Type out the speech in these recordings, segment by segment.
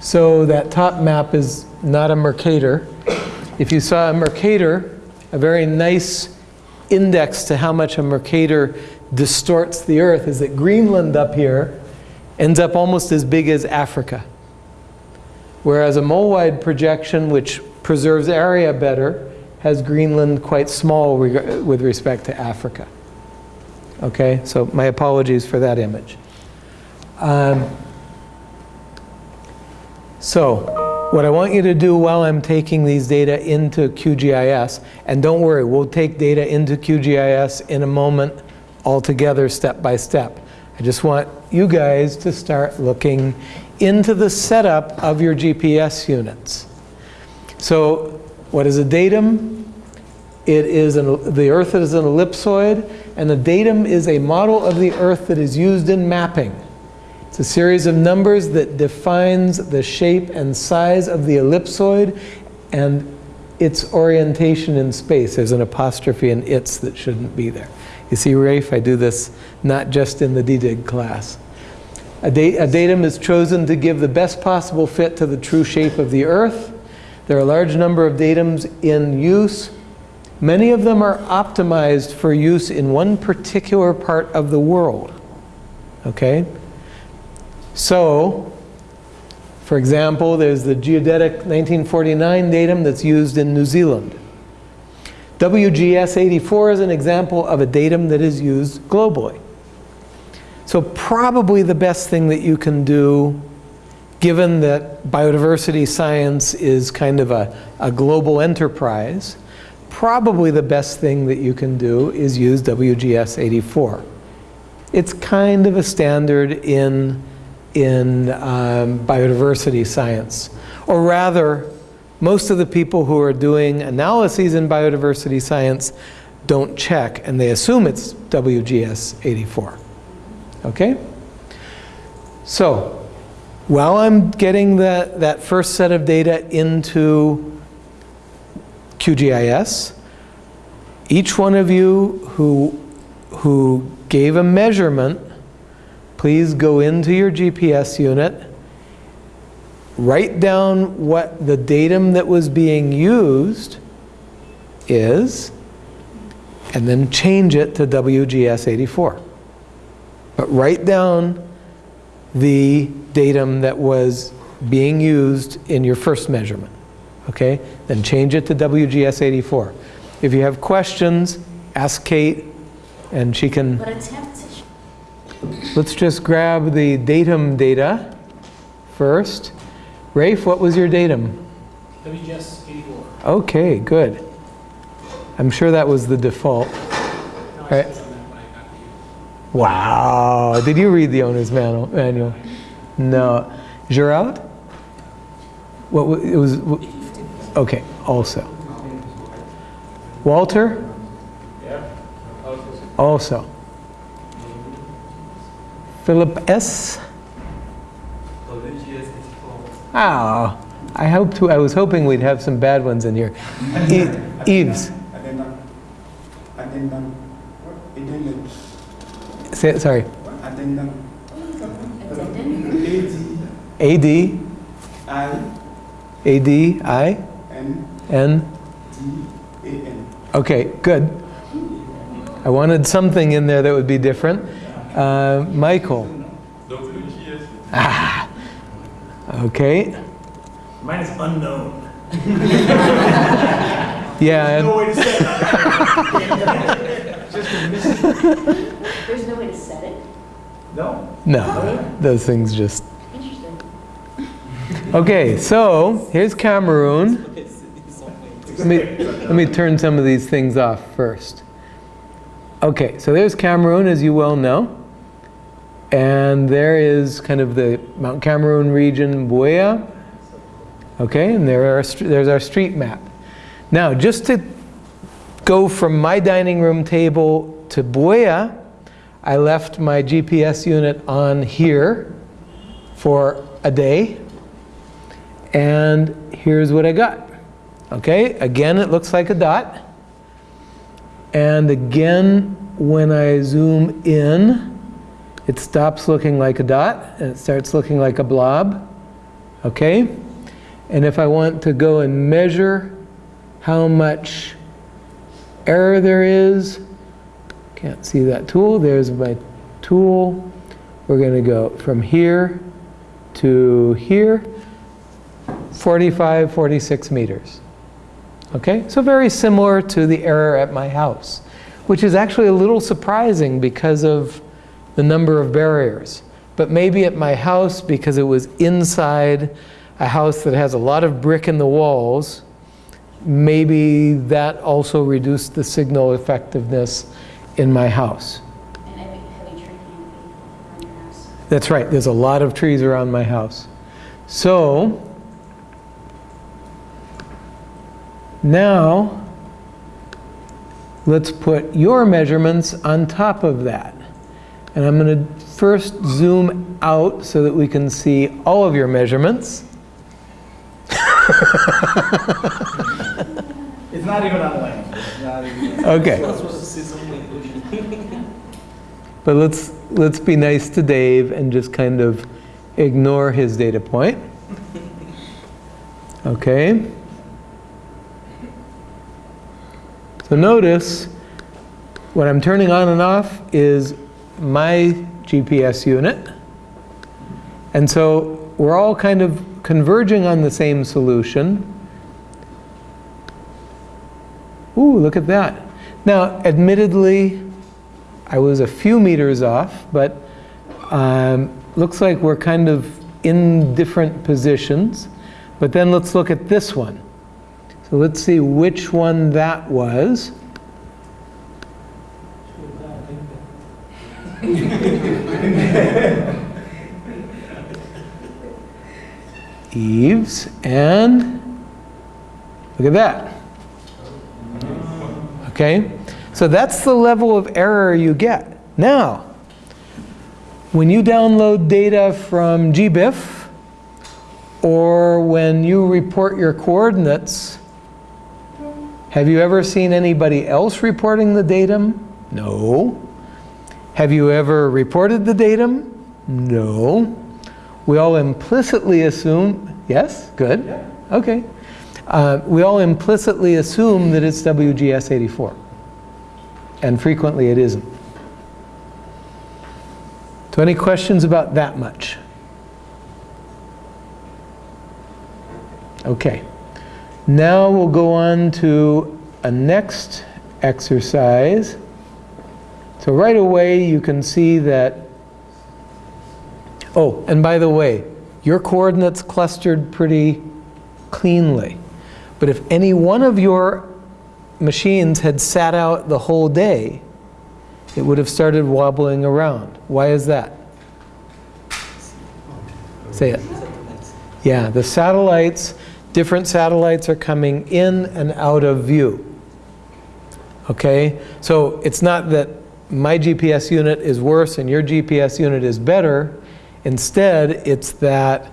So that top map is not a Mercator. If you saw a Mercator, a very nice index to how much a Mercator distorts the Earth is that Greenland up here ends up almost as big as Africa. Whereas a Mollweide projection, which preserves area better, has Greenland quite small reg- with respect to Africa. Okay, so my apologies for that image. Um, so, what I want you to do while I'm taking these data into QGIS, and don't worry, we'll take data into QGIS in a moment all together step by step. I just want you guys to start looking into the setup of your GPS units. So, what is a datum? It is an, the Earth is an ellipsoid, and a datum is a model of the Earth that is used in mapping. It's a series of numbers that defines the shape and size of the ellipsoid and its orientation in space. There's an apostrophe in its that shouldn't be there. You see, Rafe, I do this not just in the DDIG class. A, a datum is chosen to give the best possible fit to the true shape of the Earth. There are a large number of datums in use. Many of them are optimized for use in one particular part of the world. Okay? So, for example, there's the geodetic 1949 datum that's used in New Zealand. WGS 84 is an example of a datum that is used globally. So probably the best thing that you can do, given that biodiversity science is kind of a, a global enterprise, probably the best thing that you can do is use WGS 84. It's kind of a standard in in um, biodiversity science. Or rather, most of the people who are doing analyses in biodiversity science don't check and they assume it's WGS 84. Okay? So, while I'm getting that, that first set of data into QGIS, each one of you who, who gave a measurement please go into your GPS unit, write down what the datum that was being used is, and then change it to WGS 84. But write down the datum that was being used in your first measurement. Okay? Then change it to WGS 84. If you have questions, ask Kate, and she can. But attempt Let's just grab the datum data first. Rafe, what was your datum? WGS 84. Okay, good. I'm sure that was the default. No, Right. said something when I got to you. Wow. Did you read the owner's manual? manual? No. Gerard? What wa- it was? wh- Okay, also. Walter? Yeah. Also. Philip S. Oh, I hope to, I was hoping we'd have some bad ones in here. Eves, say, sorry. A D I AD, I, N N. D A N. Okay, good. I wanted something in there that would be different. Uh, Michael. Ah, okay. Mine is unknown. Yeah, and- No way to say that. There's no way to set it. No? no, those things just. Interesting. Okay, so here's Cameroon. Let me, let me turn some of these things off first. Okay, so there's Cameroon, as you well know. And there is kind of the Mount Cameroon region, Buea. Okay, and there are, there's our street map. Now, just to go from my dining room table to Buea, I left my GPS unit on here for a day. And here's what I got. Okay, again, it looks like a dot. And again, when I zoom in, it stops looking like a dot and it starts looking like a blob. Okay? And if I want to go and measure how much error there is, can't see that tool, there's my tool. We're going to go from here to here, 45, 46 meters. Okay, so very similar to the error at my house, which is actually a little surprising because of the number of barriers. But maybe at my house, because it was inside a house that has a lot of brick in the walls, maybe that also reduced the signal effectiveness in my house. And heavy, heavy tree canopy around your house. That's right, there's a lot of trees around my house. So, now, let's put your measurements on top of that. And I'm going to first zoom out so that we can see all of your measurements. It's not even on land. It's. Okay. I'm supposed to see something. But let's, let's be nice to Dave and just kind of ignore his data point. Okay? So notice, what I'm turning on and off is my GPS unit. And so we're all kind of converging on the same solution. Ooh, look at that. Now, admittedly, I was a few meters off, but um, looks like we're kind of in different positions. But then let's look at this one. So let's see which one that was. Eves, and look at that. Okay? So that's the level of error you get. Now, when you download data from GBIF, or when you report your coordinates, have you ever seen anybody else reporting the datum? No. Have you ever reported the datum? No. We all implicitly assume, yes, good, okay. Uh, we all implicitly assume that it's WGS 84. And frequently it isn't. So any questions about that much? Okay. Now we'll go on to a next exercise. So right away you can see that, oh, and by the way, your coordinates clustered pretty cleanly. But if any one of your machines had sat out the whole day, it would have started wobbling around. Why is that? Say it. Yeah, the satellites, different satellites are coming in and out of view. Okay, so it's not that my GPS unit is worse and your GPS unit is better. Instead, it's that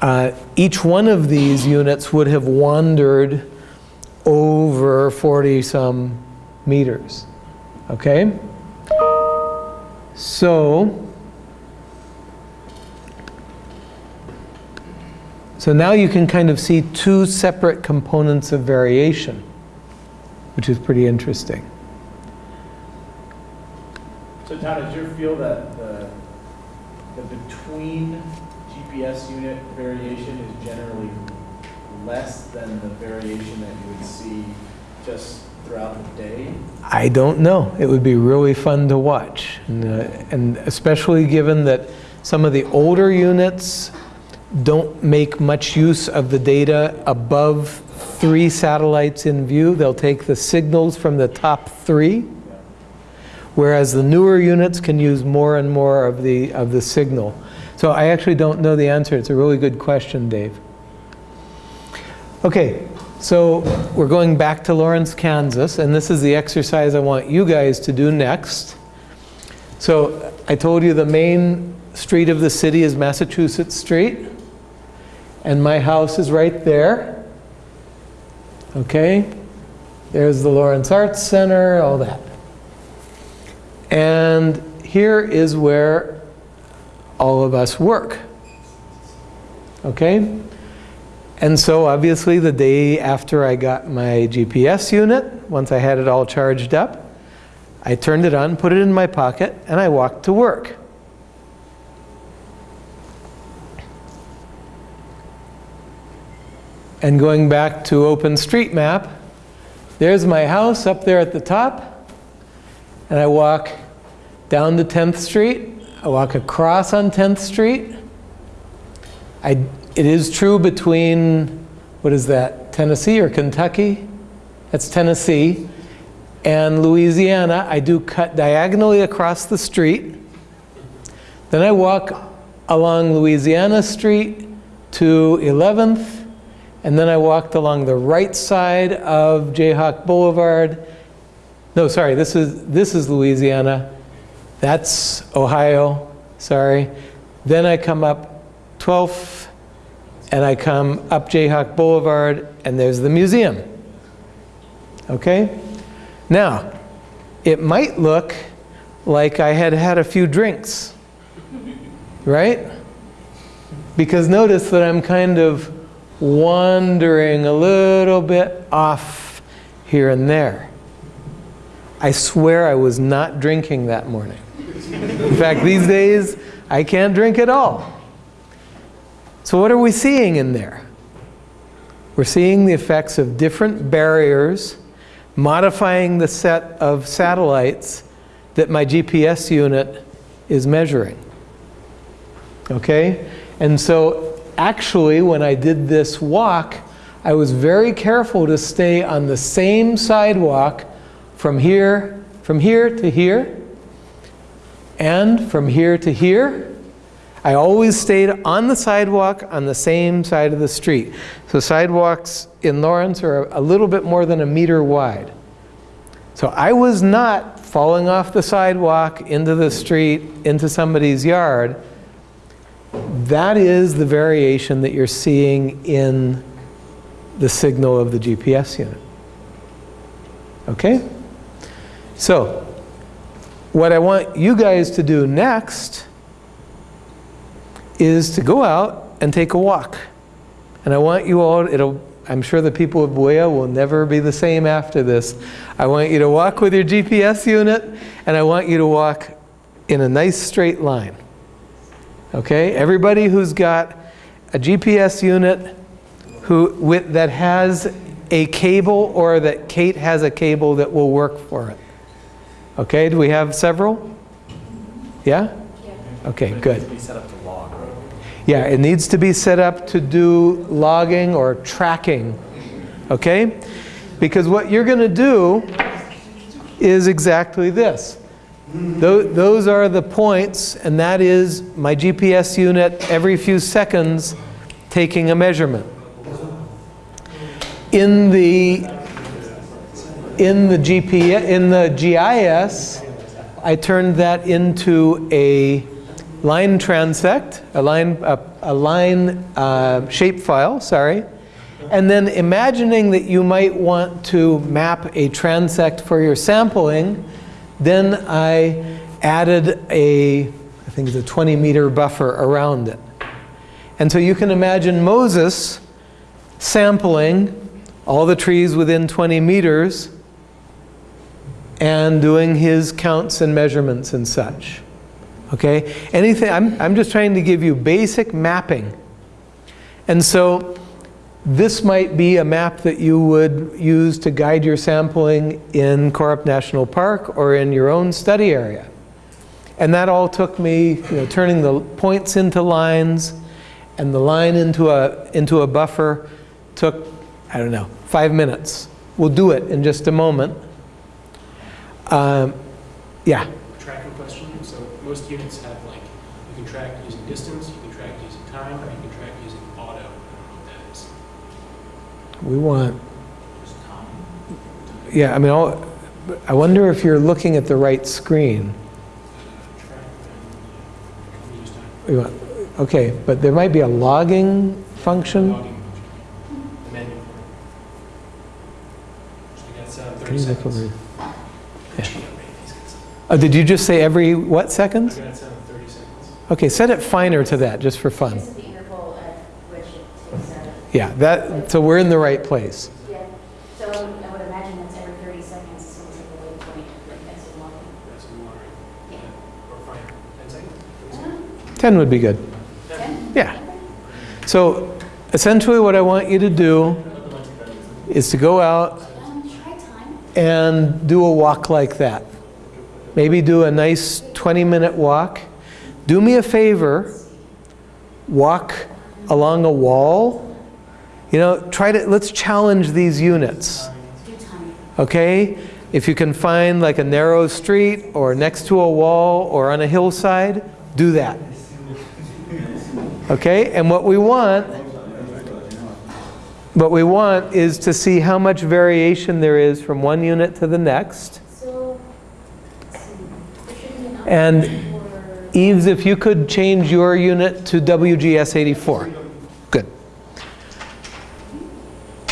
uh, each one of these units would have wandered over 40 some meters. Okay? So, so now you can kind of see two separate components of variation, which is pretty interesting. Todd, does your feel that the, the between GPS unit variation is generally less than the variation that you would see just throughout the day? I don't know. It would be really fun to watch. And, uh, and especially given that some of the older units don't make much use of the data above three satellites in view. They'll take the signals from the top three, whereas the newer units can use more and more of the, of the signal. So I actually don't know the answer. It's a really good question, Dave. Okay, so we're going back to Lawrence, Kansas, and this is the exercise I want you guys to do next. So I told you the main street of the city is Massachusetts Street, and my house is right there. Okay, there's the Lawrence Arts Center, all that. And here is where all of us work. Okay? And so obviously the day after I got my GPS unit, once I had it all charged up, I turned it on, put it in my pocket, and I walked to work. And going back to OpenStreetMap, there's my house up there at the top, and I walk down to 10th Street, I walk across on 10th Street. I, it is true between, what is that, Tennessee or Kentucky? That's Tennessee. And Louisiana, I do cut diagonally across the street. Then I walk along Louisiana Street to 11th, and then I walked along the right side of Jayhawk Boulevard. No, sorry, this is, this is Louisiana. That's Ohio, sorry. Then I come up 12th, and I come up Jayhawk Boulevard, and there's the museum. Okay? Now, it might look like I had had a few drinks, right? Because notice that I'm kind of wandering a little bit off here and there. I swear I was not drinking that morning. In fact, these days, I can't drink at all. So what are we seeing in there? We're seeing the effects of different barriers modifying the set of satellites that my GPS unit is measuring. Okay? And so actually, when I did this walk, I was very careful to stay on the same sidewalk from here, from here to here, and from here to here. I always stayed on the sidewalk on the same side of the street. So sidewalks in Lawrence are a little bit more than a meter wide. So I was not falling off the sidewalk into the street, into somebody's yard. That is the variation that you're seeing in the signal of the GPS unit. Okay? So, what I want you guys to do next is to go out and take a walk. And I want you all, it'll, I'm sure the people of Buea will never be the same after this. I want you to walk with your GPS unit, and I want you to walk in a nice straight line. Okay? Everybody who's got a GPS unit who, with, that has a cable or that Kate has a cable that will work for it. Okay, do we have several? Yeah? Okay, good. Be set up to log. Yeah, it needs to be set up to do logging or tracking, okay? Because what you're going to do is exactly this. Tho- Those are the points, and that is my GPS unit every few seconds taking a measurement. In the in the GPS in the GIS, I turned that into a line transect, a line a, a line uh, shapefile. Sorry, and then imagining that you might want to map a transect for your sampling, then I added a I think it's a 20 meter buffer around it. And so you can imagine Moses sampling all the trees within 20 meters and doing his counts and measurements and such. Okay? Anything, I'm, I'm just trying to give you basic mapping. And so this might be a map that you would use to guide your sampling in Korup National Park or in your own study area. And that all took me, you know, turning the points into lines and the line into a, into a buffer took, I don't know, five minutes. We'll do it in just a moment. Um, yeah, tracking question. So most units have like, you can track using distance, you can track using time, or you can track using auto. I don't know what that is. we want, yeah, I mean, all, I wonder if you're looking at the right screen. Track and use time. We want- Okay, but there might be a logging function. Logging function. The menu. So got set Can 30 you look seconds. over- Gee, I'm ready. These guys. Oh, did you just say every, what seconds? got it set 30 seconds. Okay, set it finer to that, just for fun. This is the interval at which Yeah, that, so we're in the right place. Yeah, so I would imagine that's every 30 seconds, so it's like a waypoint, like that's a long. That's in water. Yeah. Or fine, ten seconds? 10 would be good. Ten? Yeah. So essentially what I want you to do is to go out Um, try time. and do a walk like that. Maybe do a nice 20-minute walk. Do me a favor, walk along a wall. You know, try to, let's challenge these units, okay? If you can find like a narrow street or next to a wall or on a hillside, do that. Okay, and what we want, what we want is to see how much variation there is from one unit to the next. So, let's see, there should be enough And Eves, if you could change your unit to WGS 84. Good.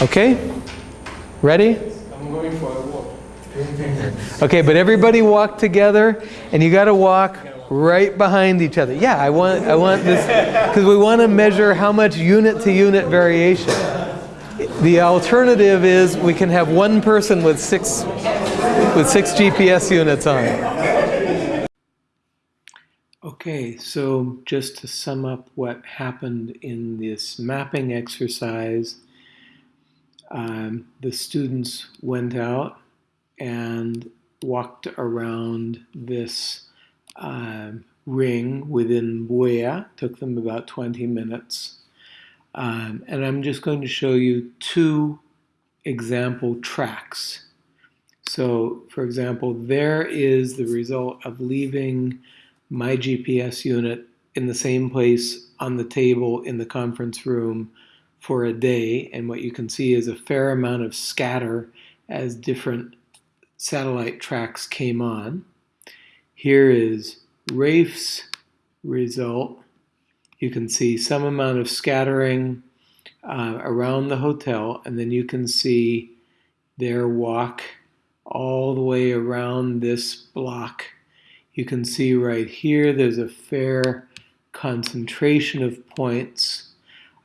Okay? Ready? I'm going for a walk. Okay, but everybody walk together and you got to walk right behind each other. Yeah, I want I want this cuz we want to measure how much unit to unit variation. The alternative is we can have one person with six with six GPS units on. Okay, so just to sum up what happened in this mapping exercise, um, the students went out and walked around this um, ring within Buea. Took them about 20 minutes. Um, and I'm just going to show you two example tracks. So, for example, there is the result of leaving my GPS unit in the same place on the table in the conference room for a day. And what you can see is a fair amount of scatter as different satellite tracks came on. Here is Rafe's result. You can see some amount of scattering uh, around the hotel, and then you can see their walk all the way around this block. You can see right here there's a fair concentration of points.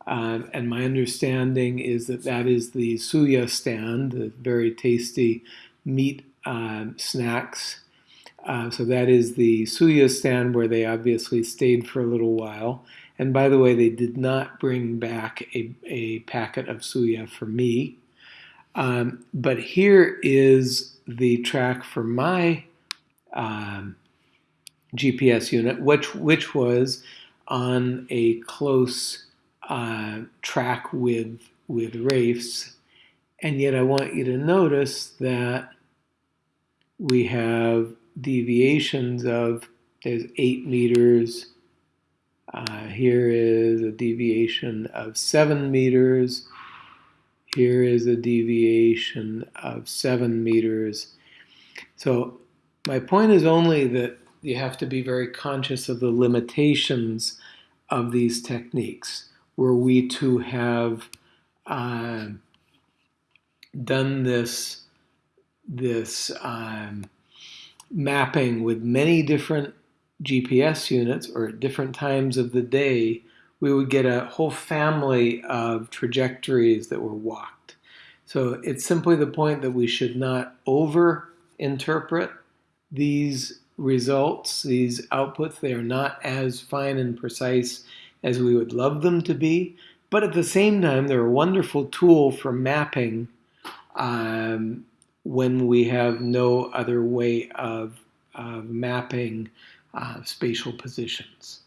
Uh, and my understanding is that that is the suya stand, the very tasty meat um, snacks. Uh, so that is the suya stand where they obviously stayed for a little while. And by the way, they did not bring back a, a packet of suya for me. Um, but here is the track for my um, GPS unit, which, which was on a close uh, track with, with Rafe's. And yet I want you to notice that we have deviations of, there's eight meters. Uh, here is a deviation of seven meters. Here is a deviation of seven meters. So my point is only that you have to be very conscious of the limitations of these techniques. Were we to have uh, done this, this um, mapping with many different GPS units or at different times of the day, we would get a whole family of trajectories that were walked. So it's simply the point that we should not over interpret these results, these outputs. They are not as fine and precise as we would love them to be. But at the same time, they're a wonderful tool for mapping um, when we have no other way of, of mapping uh, spatial positions.